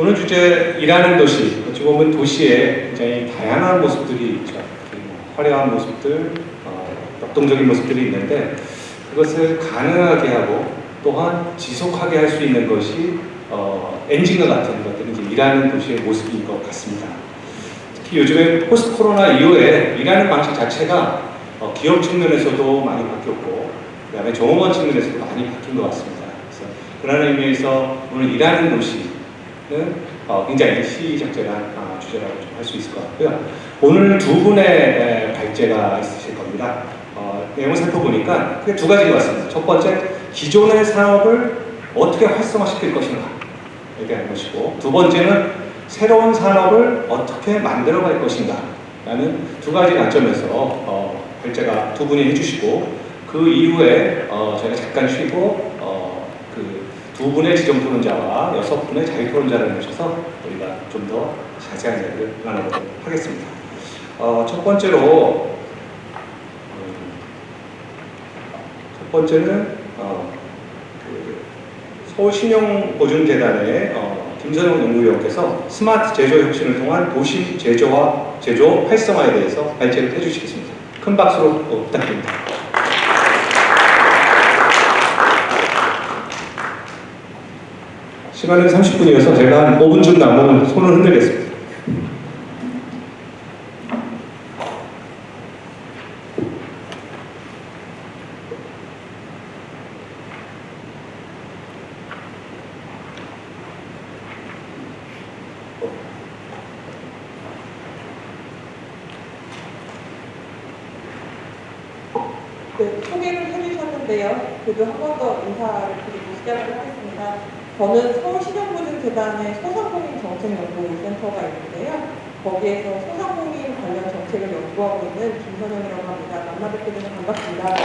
오늘 주제 일하는 도시 어찌 보면 도시에 굉장히 다양한 모습들이 있죠. 화려한 모습들, 어, 역동적인 모습들이 있는데 그것을 가능하게 하고 또한 지속하게 할 수 있는 것이 어, 엔진과 같은 것들이 이제 일하는 도시의 모습인 것 같습니다. 특히 요즘에 포스트 코로나 이후에 일하는 방식 자체가 어, 기업 측면에서도 많이 바뀌었고 그 다음에 종업원 측면에서도 많이 바뀐 것 같습니다. 그래서 그런 의미에서 오늘 일하는 도시는 어, 굉장히 시적절한 어, 주제라고 좀 할 수 있을 것 같고요. 오늘 두 분의 에, 발제가 있으실 겁니다. 어, 내용을 살펴보니까 크게 두 가지가 왔습니다. 첫 번째, 기존의 산업을 어떻게 활성화시킬 것인가에 대한 것이고 두 번째는 새로운 산업을 어떻게 만들어갈 것인가 라는 두 가지 관점에서 어, 발제가 두 분이 해주시고 그 이후에 어, 저희가 잠깐 쉬고 두 분의 지정 토론자와 여섯 분의 자유 토론자를 모셔서 우리가 좀 더 자세한 이야기를 나눠보도록 하겠습니다. 어, 첫 번째로 음, 첫 번째는 어, 그 서울신용보증재단의 어, 김선영 연구위원께서 스마트 제조 혁신을 통한 도시 제조와 제조 활성화에 대해서 발제를 해주시겠습니다. 큰 박수로 어, 부탁드립니다. 시간은 30분이어서 제가 한 5분쯤 남으면 손을 흔들겠습니다. 네, 소개를 해주셨는데요. 그래도 한 번 더 인사를 드리고 시작을 하겠습니다. 저는 서울신용보증재단의 소상공인 정책연구센터가 있는데요. 거기에서 소상공인 관련 연구하고 있는 김선영이라고 합니다. 만나 뵙게 돼서 반갑습니다.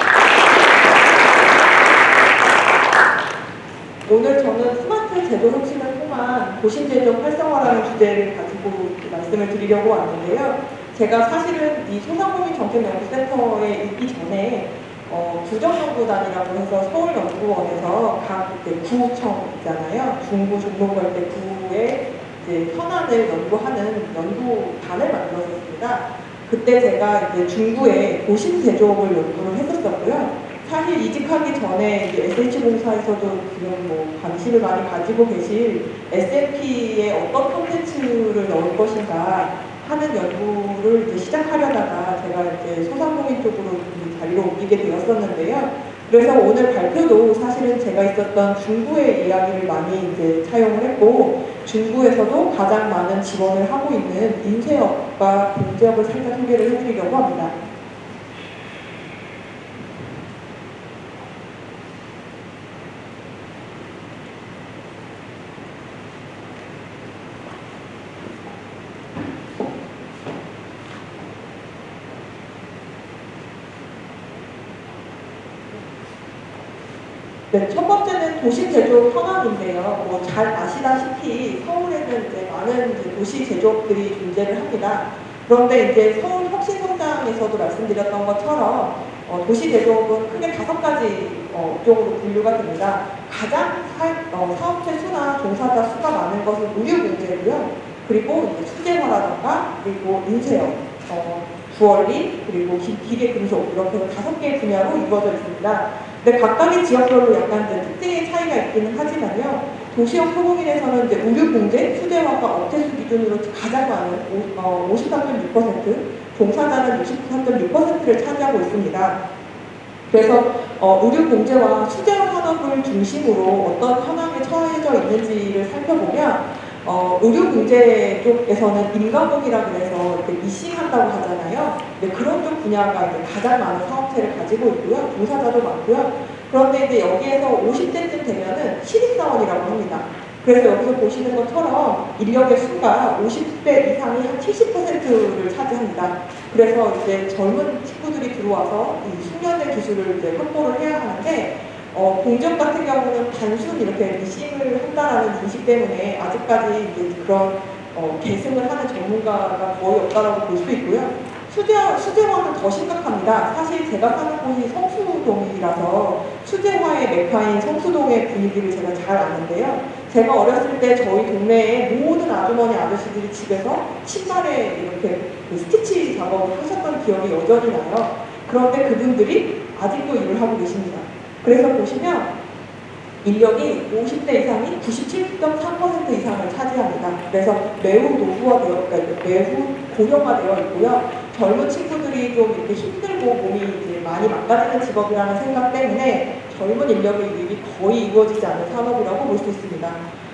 오늘 저는 스마트 제조 혁신을 통한 도심제조 활성화라는 주제를 가지고 말씀을 드리려고 왔는데요. 제가 사실은 이 소상공인 정책연구센터에 있기 전에 어, 구정연구단이라고 해서 서울연구원에서 각 구청 있잖아요. 중구, 중동고 때 구의 이제 현안을 연구하는 연구단을 만들었습니다. 그때 제가 이제 중구에 도심 제조업을 연구를 했었었고요. 사실 이직하기 전에 SH공사에서도 지금 뭐 관심을 많이 가지고 계실 SMP에 어떤 콘텐츠를 넣을 것인가 하는 연구를 이제 시작하려다가 제가 이제 소상공인 쪽으로 자리로 옮기게 되었었는데요. 그래서 오늘 발표도 사실은 제가 있었던 중구의 이야기를 많이 이제 차용을 했고 중구에서도 가장 많은 지원을 하고 있는 인쇄업과 공제업을 살짝 소개를 해드리려고 합니다. 네, 첫 번째는 도시 제조업 현황인데요. 뭐 잘 아시다시피 서울에는 이제 많은 이제 도시 제조업들이 존재를 합니다. 그런데 이제 서울 혁신성장에서도 말씀드렸던 것처럼 어, 도시 제조업은 크게 다섯 가지 어, 업종으로 분류가 됩니다. 가장 사, 어, 사업체 수나 종사자 수가 많은 것은 의류공제고요. 그리고 이제 수제화라던가 그리고 인쇄업, 어, 주얼리, 그리고 기, 기계 금속 이렇게 다섯 개의 분야로 이루어져 있습니다. 근데 각각의 지역별로 약간 이제 특징의 차이가 있기는 하지만요. 도시형 소공인에서는 이제 의류 공제, 수제화가 업체수 기준으로 가장 많은 오, 어, 53.6%, 종사자는 63.6%를 차지하고 있습니다. 그래서 어, 의류 공제와 수제화 산업을 중심으로 어떤 현황에 처해져 있는지를 살펴보면 어, 의료공제 쪽에서는 인가공이라 그래서 이렇게 미싱한다고 하잖아요. 근데 그런 쪽 분야가 이제 가장 많은 사업체를 가지고 있고요. 종사자도 많고요. 그런데 이제 여기에서 50대쯤 되면은 신입사원이라고 합니다. 그래서 여기서 보시는 것처럼 인력의 수가 50대 이상이 한 70%를 차지합니다. 그래서 이제 젊은 친구들이 들어와서 이 숙련된 기술을 이제 확보를 해야 하는데 어, 공정 같은 경우는 단순 이렇게 미싱을 한다라는 인식 때문에 아직까지 그런 어, 계승을 하는 전문가가 거의 없다라고 볼 수 있고요. 수제, 수제화는 더 심각합니다. 사실 제가 사는 곳이 성수동이라서 수제화의 메카인 성수동의 분위기를 제가 잘 아는데요. 제가 어렸을 때 저희 동네에 모든 아주머니 아저씨들이 집에서 신발에 이렇게 그 스티치 작업을 하셨던 기억이 여전히 나요. 그런데 그분들이 아직도 일을 하고 계십니다. 그래서 보시면 인력이 50대 이상이 97.3% 이상을 차지합니다. 그래서 매우 노후화되어, 그러니까 매우 고령화되어 있고요. 젊은 친구들이 좀 이렇게 힘들고 몸이 이제 많이 망가지는 직업이라는 생각 때문에 젊은 인력의 유입이 거의 이루어지지 않는 산업이라고 볼 수 있습니다.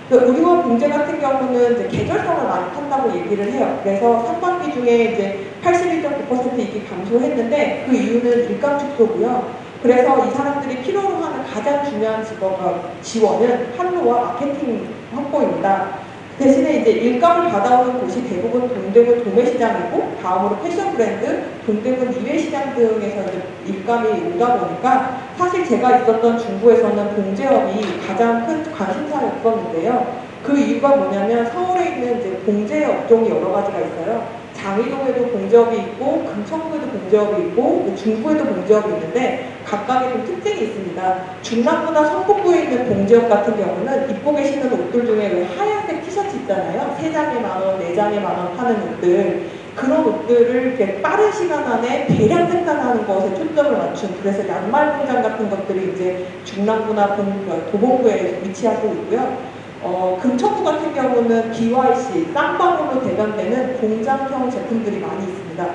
그 의료원 공제 같은 경우는 이제 계절성을 많이 탄다고 얘기를 해요. 그래서 상반기 중에 이제 81.9% 이익이 감소했는데 그 이유는 일감 축소고요. 그래서 이 사람들이 필요로 하는 가장 중요한 직업 어, 지원은 판로와 마케팅 확보입니다. 대신에 이제 일감을 받아오는 곳이 대부분 동대문 도매시장이고 다음으로 패션 브랜드, 동대문 이외시장 등에서 일감이 오다 보니까 사실 제가 있었던 중구에서는 봉제업이 가장 큰 관심사였었는데요. 그 이유가 뭐냐면 서울에 있는 이제 봉제 업종이 여러 가지가 있어요. 장의동에도 봉제업이 있고 금천구에도 봉제업이 있고 뭐 중구에도 봉제업이 있는데 각각의 좀 특징이 있습니다. 중남부나 성북구에 있는 봉제업 같은 경우는 입고 계시는 옷들 중에 왜 하얀색 티셔츠 있잖아요. 세 장에 만 원, 네 장에 만 원 파는 옷들 그런 옷들을 이렇게 빠른 시간 안에 대량 생산하는 것에 초점을 맞춘 그래서 양말 공장 같은 것들이 이제 중남부나 본- 도봉구에 위치하고 있고요. 어, 금천구 같은 경우는 BYC, 쌍방울로 대변되는 공장형 제품들이 많이 있습니다.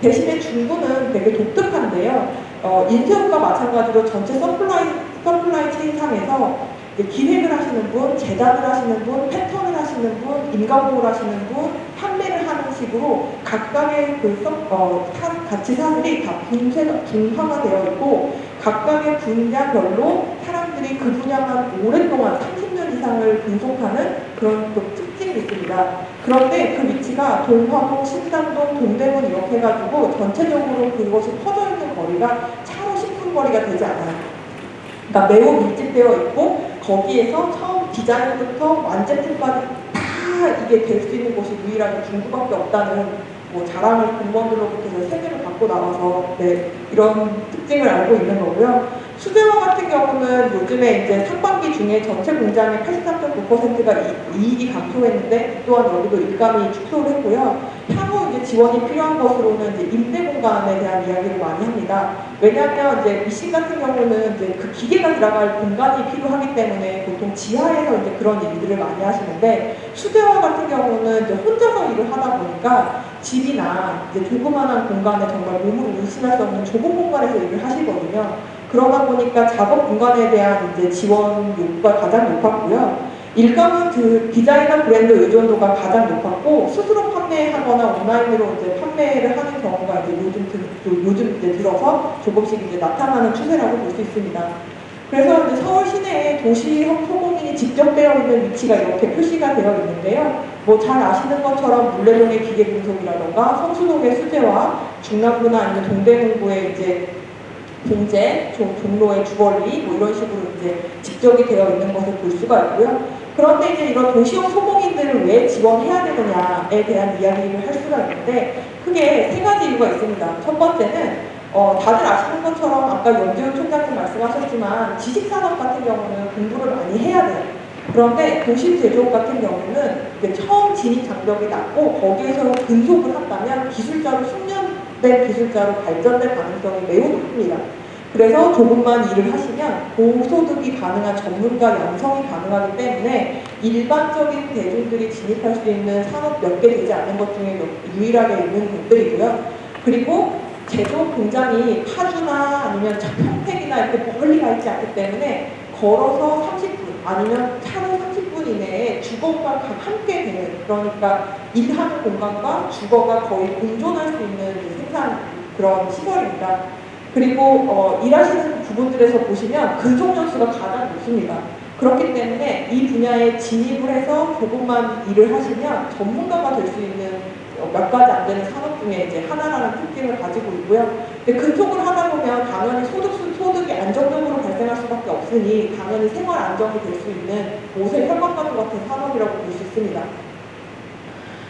대신에 중구는 되게 독특한데요. 어, 인쇄업과 마찬가지로 전체 supply, supply chain상에서 기획을 하시는 분, 제작을 하시는 분, 패턴을 하시는 분, 임가공을 하시는 분, 판매를 하는 식으로 각각의 그 서, 어, 사, 가치 사슬들이 다 분쇄가, 분화가 되어 있고 각각의 분야별로 사람들이 그 분야만 오랫동안 30 년 이상을 근속하는 그런 또 특징이 있습니다. 그런데 그 위치가 동화동, 신당동, 동대문 이렇게 해가지고 전체적으로 그것이 퍼져 있는 거리가 차로 10분 거리가 되지 않아요. 그러니까 매우 밀집되어 있고 거기에서 처음 디자인부터 완제품까지 다 이게 될 수 있는 곳이 유일하게 중국밖에 없다는 뭐 자랑을 공무원들로부터 세계를 받고 나와서 네, 이런 특징을 알고 있는 거고요. 수제화 같은 경우는 요즘에 이제 상반기 중에 전체 공장의 83.9%가 이익이 감소했는데 또한 여기도 일감이 축소를 했고요. 향후 이제 지원이 필요한 것으로는 이제 임대 공간에 대한 이야기를 많이 합니다. 왜냐하면 이제 미신 같은 경우는 이제 그 기계가 들어갈 공간이 필요하기 때문에 보통 지하에서 이제 그런 일들을 많이 하시는데 수제화 같은 경우는 이제 혼자서 일을 하다 보니까 집이나 이제 조그마한 공간에 정말 몸으로 의심할 수 없는 좁은 공간에서 일을 하시거든요. 그러다 보니까 작업 공간에 대한 이제 지원 요구가 가장 높았고요. 일감은 그 디자이너 브랜드 의존도가 가장 높았고 스스로 판매하거나 온라인으로 이제 판매를 하는 경우가 이제 요즘 들, 요즘 이제 들어서 조금씩 이제 나타나는 추세라고 볼 수 있습니다. 그래서 이제 서울 시내에 도시 소공인이 집적되어 있는 위치가 이렇게 표시가 되어 있는데요. 뭐 잘 아시는 것처럼 물레동의 기계 분석이라던가 성수동의 수제화, 중남부나 아니면 동대문구의 이제 종- 종로의 주거리 뭐 이런 식으로 이제 집적이 되어 있는 것을 볼 수가 있고요. 그런데 이제 이런 도시형 소공인들을 왜 지원해야 되느냐에 대한 이야기를 할 수가 있는데 크게 세 가지 이유가 있습니다. 첫 번째는 어, 다들 아시는 것처럼 아까 연재훈 총장님 말씀하셨지만 지식산업 같은 경우는 공부를 많이 해야 돼요. 그런데 도심 제조업 같은 경우는 처음 진입 장벽이 낮고 거기에서 근속을 한다면 기술자로 숙련 된 기술자로 발전될 가능성이 매우 높습니다. 그래서 조금만 일을 하시면 고소득이 가능한 전문가 양성이 가능하기 때문에 일반적인 대중들이 진입할 수 있는 산업 몇 개 되지 않는 것 중에 몇- 유일하게 있는 것들이고요. 그리고 제조업 공장이 파주나 아니면 평택이나 이렇게 멀리 가 있지 않기 때문에 걸어서 30분 아니면 차로 30분 이내에 주거가 가- 함께 되는 그러니까 일하는 공간과 주거가 거의 공존할 수 있는 생산 그런 시설입니다. 그리고 어, 일하시는 부분들에서 보시면 근속 연수가 가장 높습니다. 그렇기 때문에 이 분야에 진입을 해서 조금만 일을 하시면 전문가가 될 수 있는 어, 몇 가지 안 되는 산업 중에 이제 하나라는 특징을 가지고 있고요. 근데 근속을 하다 보면 당연히 소득, 소득이 안정적으로 발생할 수밖에 없으니 당연히 생활 안정이 될 수 있는 옷의 혈관과도 같은 산업이라고 볼 수 있습니다.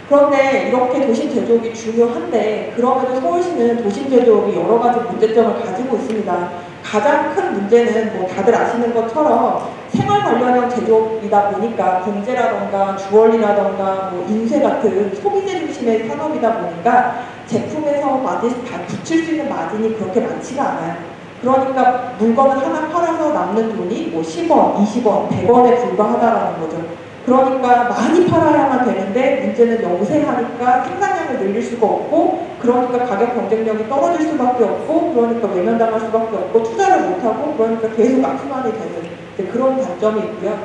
그런데 이렇게 도심 제조업이 중요한데 그러면 서울시는 도심 제조업이 여러 가지 문제점을 가지고 있습니다. 가장 큰 문제는 뭐 다들 아시는 것처럼 생활 관련형 제조업이다 보니까 공제라던가 주얼리라던가 뭐 인쇄 같은 소비재 중심의 산업이다 보니까 제품에서 마진 다 붙일 수 있는 마진이 그렇게 많지가 않아요. 그러니까 물건을 하나 팔아서 남는 돈이 뭐 10원, 20원, 100원에 불과하다라는 거죠. 그러니까 많이 팔아야만 되는데 문제는 영세하니까 생산량을 늘릴 수가 없고 그러니까 가격 경쟁력이 떨어질 수밖에 없고 그러니까 외면당할 수밖에 없고 투자를 못하고 그러니까 계속 악순환이 되는 그런 단점이 있고요.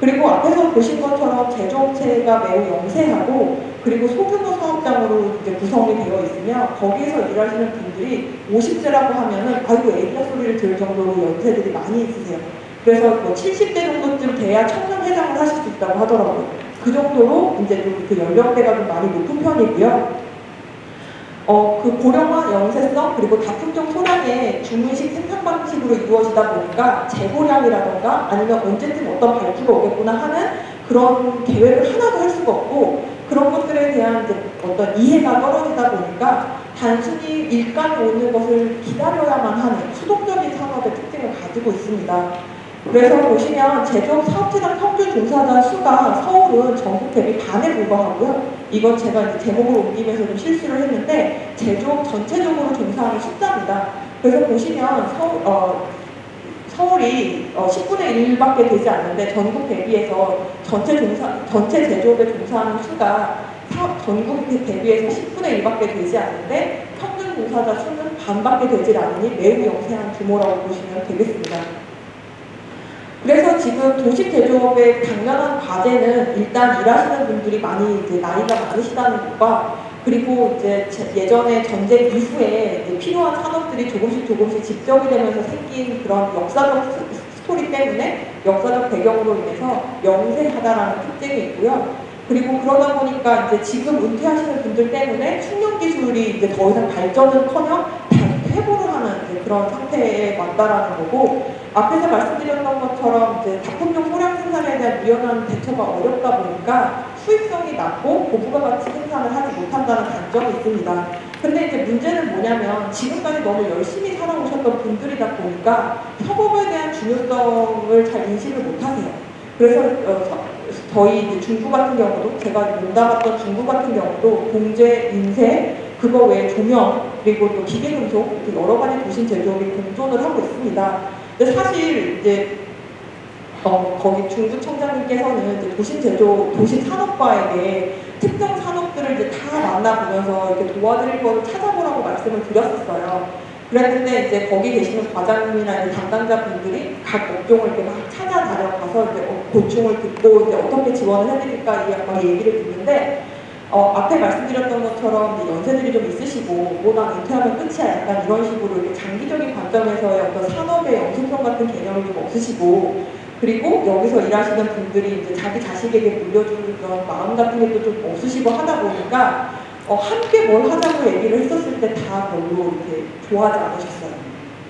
그리고 앞에서 보신 것처럼 제조업체가 매우 영세하고 그리고 소규모 사업장으로 이제 구성이 되어 있으며 거기에서 일하시는 분들이 50세라고 하면은 아이고 애기야 소리를 들을 정도로 연세들이 많이 있으세요. 그래서 뭐 70대 정도쯤 돼야 청년 회장을 하실 수 있다고 하더라고요. 그 정도로 이제 좀 그 연령대가 좀 많이 높은 편이고요. 어, 그 고령화 영세성 그리고 다품종 소량의 주문식 생산 방식으로 이루어지다 보니까 재고량이라던가 아니면 언제쯤 어떤 발주가 오겠구나 하는 그런 계획을 하나도 할 수가 없고 그런 것들에 대한 어떤 이해가 떨어지다 보니까 단순히 일감이 오는 것을 기다려야만 하는 수동적인 산업의 특징을 가지고 있습니다. 그래서 보시면 제조업 사업체당 평균 종사자 수가 서울은 전국 대비 반에 불과하고요. 이건 제가 이제 제목을 옮기면서 좀 실수를 했는데 제조업 전체적으로 종사하는 숫자입니다. 그래서 보시면 서울, 어, 서울이 어, 10분의 1밖에 되지 않는데 전국 대비해서 전체 종사 전체 제조업에 종사하는 수가 사- 전국 대비해서 10분의 1밖에 되지 않는데 평균 종사자 수는 반밖에 되질 않으니 매우 영세한 규모라고 보시면 되겠습니다. 그래서 지금 도시 제조업의 당면한 과제는 일단 일하시는 분들이 많이 이제 나이가 많으시다는 것과 그리고 이제 제- 예전에 전쟁 이후에 이제 필요한 산업들이 조금씩 조금씩 집적이 되면서 생긴 그런 역사적 스- 스토리 때문에 역사적 배경으로 인해서 영세하다라는 특징이 있고요. 그리고 그러다 보니까 이제 지금 은퇴하시는 분들 때문에 숙련 기술이 이제 더 이상 발전은커녕 퇴보를 하는 그런 상태에 왔다라는 거고 앞에서 말씀드렸던 것처럼 이제 작품용 소량 생산에 대한 유연한 대처가 어렵다 보니까 수익성이 낮고 고부가 가치 생산을 하지 못한다는 단점이 있습니다. 근데 이제 문제는 뭐냐면 지금까지 너무 열심히 살아오셨던 분들이다 보니까 협업에 대한 중요성을 잘 인식을 못하세요. 그래서 어, 서- 저희 중구 같은 경우도 제가 몸담았던 중구 같은 경우도 공제, 인쇄, 그거 외에 조명 그리고 또 기계금속 여러 가지 도심 제조업이 공존을 하고 있습니다. 근데 사실 이제 어, 거기 중구청장님께서는 이제 도심 제조, 도심 산업과에게 특정 산업들을 이제 다 만나보면서 이렇게 도와드릴 거를 찾아보라고 말씀을 드렸었어요. 그랬는데 이제 거기 계시는 과장님이나 이제 담당자분들이 각 업종을 이렇게 막 찾아다녀가서 이제 어, 고충을 듣고 이제 어떻게 지원을 해드릴까 이막 얘기를 듣는데 어, 앞에 말씀드렸던 것처럼 연세들이 좀 있으시고 뭐난 은퇴하면 끝이야 약간 이런 식으로 이렇게 장기적인 관점에서의 어떤 산업의 영속성 같은 개념이 좀 없으시고 그리고 여기서 일하시는 분들이 이제 자기 자식에게 물려주는 그런 마음 같은 게또좀 없으시고 하다 보니까 어, 함께 뭘 하자고 얘기를 했었을 때 다 별로 이렇게 좋아하지 않으셨어요.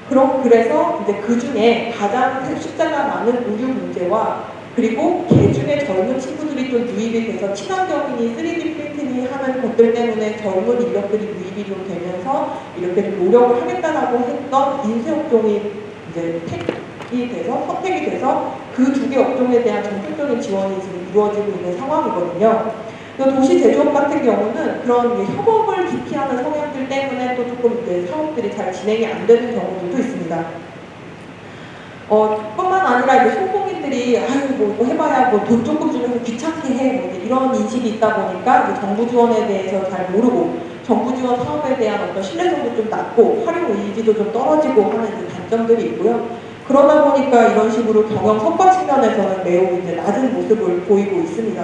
그럼 그래서 이제 그 중에 가장 숫자가 많은 의류 문제와 그리고 개 중에 젊은 친구들이 좀 유입이 돼서 친환경이니 3D 프린팅이 하는 것들 때문에 젊은 인력들이 유입이 좀 되면서 이렇게 좀 노력을 하겠다라고 했던 인쇄 업종이 이제 택이 돼서 선택이 돼서 그 두 개 업종에 대한 전폭적인 지원이 지금 이루어지고 있는 상황이거든요. 또 도시 제조업 같은 경우는 그런 협업을 기피하는 성향들 때문에 또 조금 이제 사업들이 잘 진행이 안 되는 경우들도 있습니다. 어, 뿐만 아니라 이제 소 공인들이 아유 뭐 해봐야 뭐 돈 조금 주면서 귀찮게 해뭐 이제 이런 인식이 있다 보니까 정부 지원에 대해서 잘 모르고 정부 지원 사업에 대한 어떤 신뢰성도 좀 낮고 활용 의지도 좀 떨어지고 하는 단점들이 있고요. 그러다 보니까 이런 식으로 경영 성과 측면에서는 매우 이제 낮은 모습을 보이고 있습니다.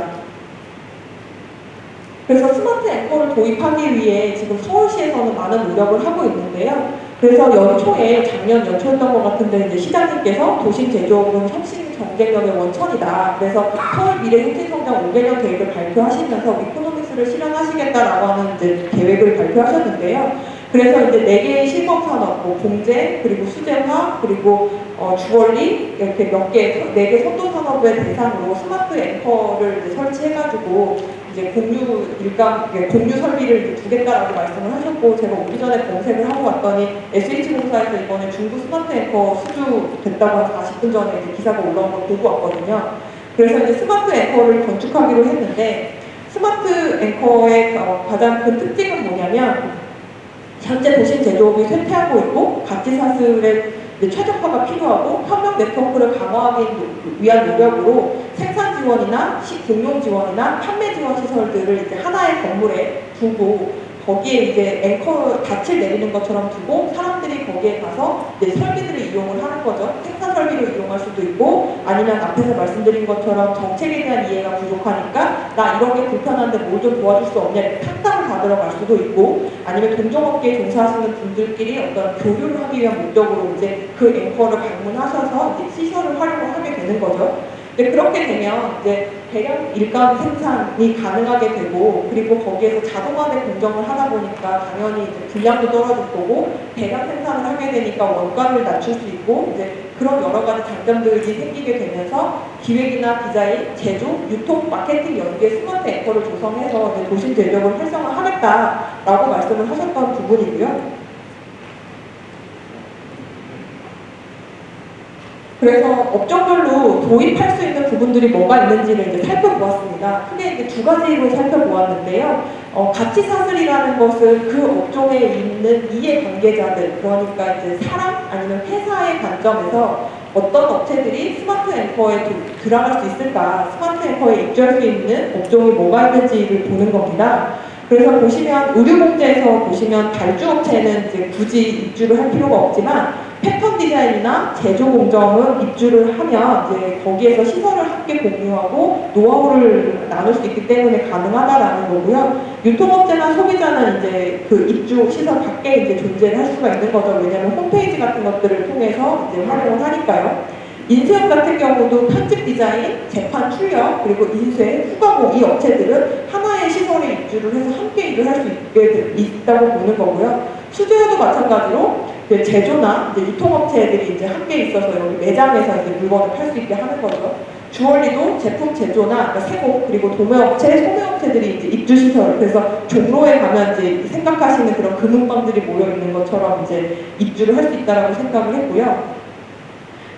그래서 스마트 앵커를 도입하기 위해 지금 서울시에서는 많은 노력을 하고 있는데요. 그래서 연초에 작년 연초였던 것 같은데 이제 시장님께서 도심 제조업은 혁신 경쟁력의 원천이다. 그래서 서울 미래 혁신 성장 5개년 계획을 발표하시면서 이코노믹스를 실현하시겠다라고 하는 이제 계획을 발표하셨는데요. 그래서 이제 네 개의 실버 산업, 뭐 봉제, 그리고 수제화, 그리고 어, 주얼리 이렇게 몇 개, 네 개 선도 산업의 대상으로 smart anchor를 설치해가지고 이제 공유 일감 공유 설비를 두겠다라고 말씀을 하셨고 제가 오기 전에 검색을 하고 왔더니 SH공사에서 이번에 중부 smart anchor 수주 됐다고 한 40분 전에 기사가 올라온 걸 보고 왔거든요. 그래서 이제 smart anchor를 건축하기로 했는데 스마트 앵커의 어, 가장 큰 특징은 뭐냐면 현재 도심 제조업이 쇠퇴하고 있고 가치 사슬의 최적화가 필요하고 협력 네트워크를 강화하기 위한 노력으로 생산 지원이나 시 공용 지원이나 판매 지원 시설들을 이제 하나의 건물에 두고 거기에 이제 앵커 닻을 내리는 것처럼 두고 사람들이 거기에 가서 이제 설비들을 이용을 하는 거죠. 생산 설비를 이용할 수도 있고 아니면 앞에서 말씀드린 것처럼 정책에 대한 이해가 부족하니까 나 이런 게 불편한데 뭘 좀 도와줄 수 없냐 이렇게 상담을 받으러 갈 수도 있고 아니면 동종업계에 종사하시는 분들끼리 어떤 교류를 하기 위한 목적으로 이제 그 앵커를 방문하셔서 이제 시설을 활용을 하게 되는 거죠. 근데 그렇게 되면 이제 대량 일감 생산이 가능하게 되고 그리고 거기에서 자동화된 공정을 하다 보니까 당연히 이제 분량도 떨어질 거고 대량 생산을 하게 되니까 원가를 낮출 수 있고 이제 그런 여러 가지 장점들이 생기게 되면서 기획이나 디자인, 제조, 유통, 마케팅 연계 스마트 앵커를 조성해서 이제 도심 전력을 활성화하겠다라고 말씀을 하셨던 부분이고요. 그래서 업종별로 도입할 수 있는 부분들이 뭐가 있는지를 이제 살펴보았습니다. 크게 이제 두 가지로 살펴보았는데요. 어, 가치 사슬이라는 것은 그 업종에 있는 이해 관계자들, 그러니까 이제 사람 아니면 회사의 관점에서 어떤 업체들이 스마트 앵커에 도- 들어갈 수 있을까, 스마트 앵커에 입주할 수 있는 업종이 뭐가 있는지를 보는 겁니다. 그래서 보시면 의료공제에서 보시면 발주업체는 이제 굳이 입주를 할 필요가 없지만 패턴 디자인이나 제조 공정은 입주를 하면 이제 거기에서 시설을 함께 공유하고 노하우를 나눌 수 있기 때문에 가능하다라는 거고요. 유통업체나 소비자는 이제 그 입주 시설 밖에 이제 존재를 할 수가 있는 거죠. 왜냐하면 홈페이지 같은 것들을 통해서 이제 활용을 하니까요. 인쇄업 같은 경우도 편집 디자인, 재판 출력, 그리고 인쇄, 후가공 이 업체들은 하나의 시설에 입주를 해서 함께 일을 할 수 있게 돼- 있다고 보는 거고요. 수제화도 마찬가지로 이제 제조나 이제 유통업체들이 이제 함께 있어서 여기 매장에서 이제 물건을 팔 수 있게 하는 거죠. 주얼리도 제품 제조나 그러니까 세공 그리고 도매업체, 소매업체들이 이제 입주 시설 그래서 종로에 가면 이제 생각하시는 그런 금은방들이 모여 있는 것처럼 이제 입주를 할 수 있다라고 생각을 했고요.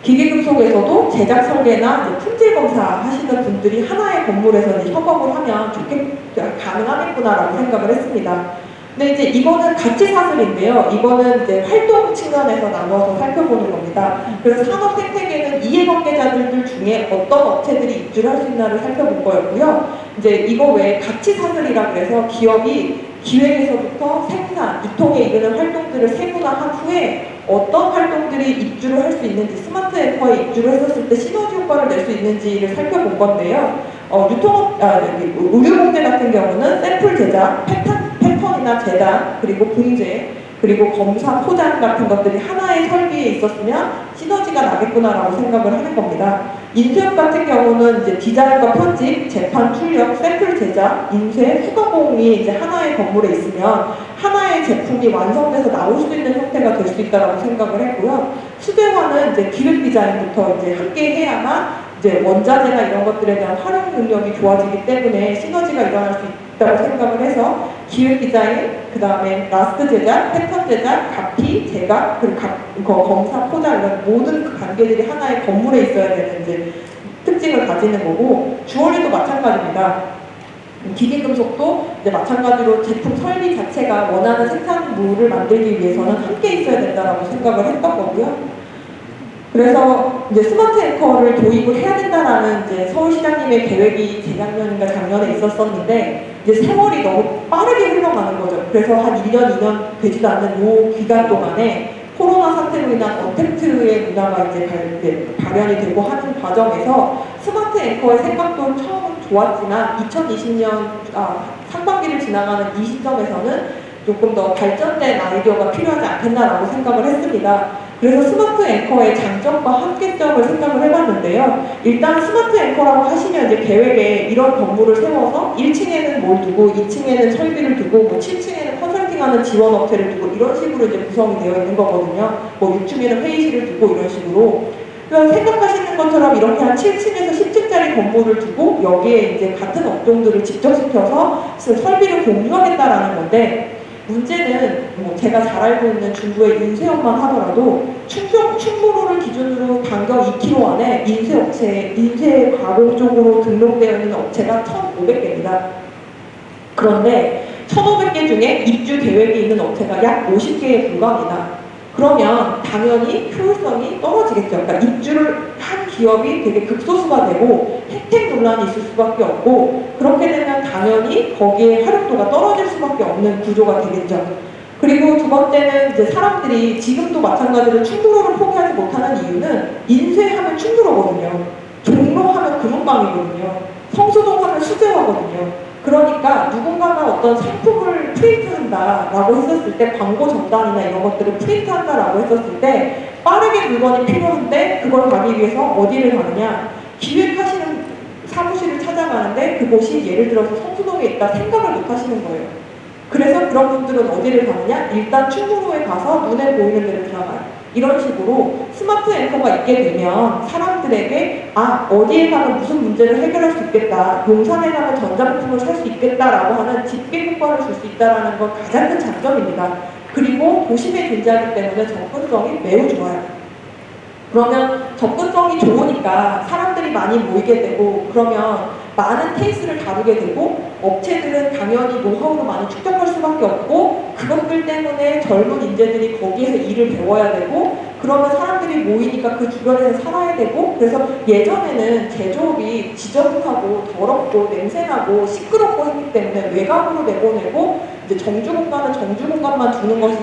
기계금속에서도 제작 설계나 품질 검사 하시는 분들이 하나의 건물에서 협업을 하면 좋게 가능하겠구나라고 생각을 했습니다. 근데 이제 이거는 가치 사슬인데요. 이거는 이제 활동 측면에서 나눠서 살펴보는 겁니다. 그래서 산업 생태계는 이해관계자들 중에 어떤 업체들이 입주를 할 수 있나를 살펴본 거였고요. 이제 이거 외에 가치 사슬이라 그래서 기업이 기획에서부터 생산, 유통에 이르는 활동들을 세분화한 후에 어떤 활동들이 입주를 할 수 있는지 스마트 앵커에 입주를 했었을 때 시너지 효과를 낼 수 있는지를 살펴본 건데요. 어, 유통, 아, 여기 의류봉제 같은 경우는 샘플 제작, 패턴, 패턴이나 재단, 그리고 봉제, 그리고 검사, 포장 같은 것들이 하나의 설비에 있었으면 시너지가 나겠구나라고 생각을 하는 겁니다. 인쇄업 같은 경우는 이제 디자인과 편집, 제판, 출력, 샘플 제작, 인쇄, 후가공이 이제 하나의 건물에 있으면 하나의 제품이 완성돼서 나올 수 있는 형태가 될 수 있다라고 생각을 했고요. 수제화는 이제 기획 디자인부터 이제 함께 해야만 이제 원자재나 이런 것들에 대한 활용 능력이 좋아지기 때문에 시너지가 일어날 수 있다 고 생각을 해서 기획 디자인, 그 다음에 last 제작, 패턴 제작, 갑피, 제작, 그리고 각, 거- 검사, 포장 이런 모든 그 관계들이 하나의 건물에 있어야 되는 이제 특징을 가지는 거고 주얼리도 마찬가지입니다. 기계금속도 이제 마찬가지로 제품 설비 자체가 원하는 생산물을 만들기 위해서는 함께 있어야 된다라고 생각을 했던 거고요. 그래서 이제 스마트 앵커를 도입을 해야 된다라는 이제 서울시장님의 계획이 재작년인가 작년에 있었었는데 이제 세월이 너무 빠르게 흘러가는 거죠. 그래서 한 1년, 2년 되지도 않는 요 기간 동안에 코로나 사태로 인한 언택트의 문화가 이제 발현이 되고 하는 과정에서 스마트 앵커의 생각도 처음은 좋았지만 2020년 아, 상반기를 지나가는 이 시점에서는 조금 더 발전된 아이디어가 필요하지 않겠나라고 생각을 했습니다. 그래서 스마트 앵커의 장점과 한계점을 생각을 해봤는데요. 일단 스마트 앵커라고 하시면 이제 계획에 이런 건물을 세워서 1층에는 뭘 두고 2층에는 설비를 두고 뭐 7층에는 컨설팅하는 지원 업체를 두고 이런 식으로 이제 구성이 되어 있는 거거든요. 뭐 6층에는 회의실을 두고 이런 식으로. 생각하시는 것처럼 이렇게 한 7층에서 10층짜리 개의 건물을 두고 여기에 이제 같은 업종들을 집적시켜서 설비를 공유하겠다라는 건데 문제는 뭐 제가 잘 알고 있는 중부의 인쇄업만 하더라도 충청, 충무로를 기준으로 반경 2km 안에 인쇄업체, 인쇄 가공 쪽으로 등록되어 있는 업체가 1,500개입니다. 그런데 1,500개 중에 입주 계획이 있는 업체가 약 50개에 불과합니다. 그러면 당연히 효율성이 떨어지겠죠. 그러니까 입주를 한 기업이 되게 극소수가 되고 혜택 논란이 있을 수밖에 없고 그렇게 되면 당연히 거기에 활용도가 떨어질 수밖에 없는 구조가 되겠죠. 그리고 두 번째는 이제 사람들이 지금도 마찬가지로 충무로를 포기하지 못하는 이유는 인쇄하면 충무로거든요. 종로하면 금은방이거든요. 성수동 하면 수제화거든요. 그러니까 누군가가 어떤 상품을 프린트한다라고 했었을 때 광고 전단이나 이런 것들을 프린트한다라고 했었을 때 빠르게 물건이 필요한데 그걸 가기 위해서 어디를 가느냐 기획하시는 사무실을 찾아가는데 그곳이 예를 들어서 성수동에 있다 생각을 못 하시는 거예요. 그래서 그런 분들은 어디를 가느냐 일단 충무로에 가서 눈에 보이는 데를 들어가요. 이런 식으로 스마트 앵커가 있게 되면 사람들에게 아 어디에 가면 무슨 문제를 해결할 수 있겠다 용산에 가면 전자제품을 살 수 있겠다라고 하는 집계 효과를 줄 수 있다는 건 가장 큰 장점입니다. 그리고 도심에 존재하기 때문에 접근성이 매우 좋아요. 그러면 접근성이 좋으니까 사람들이 많이 모이게 되고 그러면 많은 케이스를 다루게 되고 업체들은 당연히 노하우를 많이 축적할 수밖에 없고 그것들 때문에 젊은 인재들이 거기에서 일을 배워야 되고 그러면 사람들이 모이니까 그 주변에서 살아야 되고 그래서 예전에는 제조업이 지저분하고 더럽고 냄새나고 시끄럽고 했기 때문에 외곽으로 내보내고 이제 정주 공간은 정주 공간만 두는 것이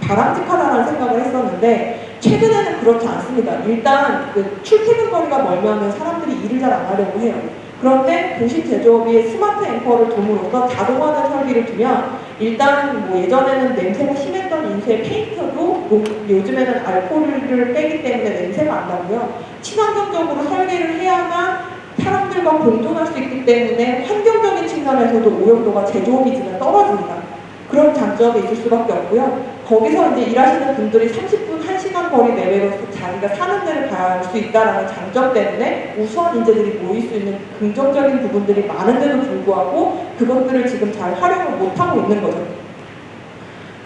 바람직하다는 생각을 했었는데 최근에는 그렇지 않습니다. 일단 그 출퇴근 거리가 멀면 사람들이 일을 잘 안 하려고 해요. 그런데 도시 제조업이 스마트 앵커를 둠으로써 자동화된 설비를 두면 일단 뭐 예전에는 냄새가 심했던 인쇄 페인터도 요즘에는 알코올을 빼기 때문에 냄새가 안 나고요. 친환경적으로 설계를 해야만 사람들과 공존할 수 있기 때문에 환경적인 측면에서도 오염도가 제조업이지만 떨어집니다. 그런 장점이 있을 수밖에 없고요. 거기서 이제 일하시는 분들이 30분, 1시간 거리 내외로 자기가 사는 데를 갈 수 있다는 장점 때문에 우수한 인재들이 모일 수 있는 긍정적인 부분들이 많은데도 불구하고 그것들을 지금 잘 활용을 못하고 있는 거죠.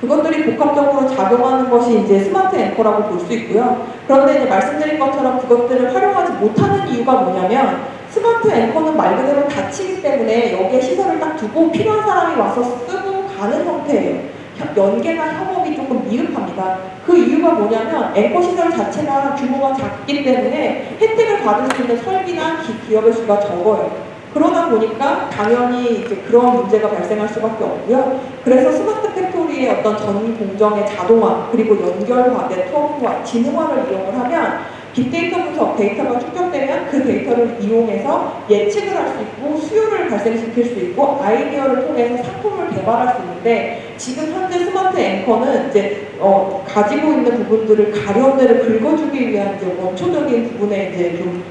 그것들이 복합적으로 작용하는 것이 이제 스마트 앵커라고 볼 수 있고요. 그런데 이제 말씀드린 것처럼 그것들을 활용하지 못하는 이유가 뭐냐면 스마트 앵커는 말 그대로 닫히기 때문에 여기에 시설을 딱 두고 필요한 사람이 와서 쓰고 가는 형태예요. 연계나 협업이 조금 미흡합니다. 그 이유가 뭐냐면 앵커 시설 자체가 규모가 작기 때문에 혜택을 받을 수 있는 설비나 기, 기업의 수가 적어요. 그러다 보니까 당연히 이제 그런 문제가 발생할 수밖에 없고요. 그래서 스마트 팩토리의 어떤 전 공정의 자동화 그리고 연결화, 네트워크화, 지능화를 이용을 하면 빅데이터 분석 데이터가 축적되면 그 데이터를 이용해서 예측을 할 수 있고 수요를 발생시킬 수 있고 아이디어를 통해서 상품을 개발할 수 있는데 지금 현재 스마트 앵커는 이제 어, 가지고 있는 부분들을 가려움들을 긁어주기 위한 이제 원초적인 부분에 이제 좀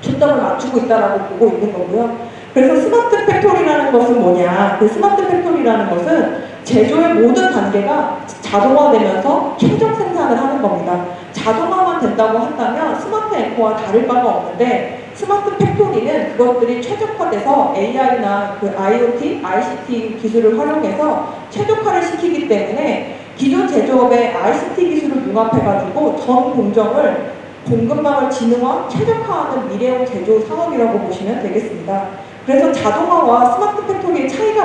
초점을 맞추고 있다라고 보고 있는 거고요. 그래서 스마트 팩토리라는 것은 뭐냐? 그 스마트 팩토리라는 것은 제조의 모든 단계가 자동화되면서 최종 생산을 하는 겁니다. 자동화만 된다고 한다면 스마트 앵커와 다를 바가 없는데 스마트 팩토리는 그것들이 최적화돼서 AI나 그 IoT, ICT 기술을 활용해서 최적화를 시키기 때문에 기존 제조업의 ICT 기술을 융합해가지고 전 공정을 공급망을 지능화, 최적화하는 미래형 제조 산업이라고 보시면 되겠습니다. 그래서 자동화와 스마트 팩토리의 차이가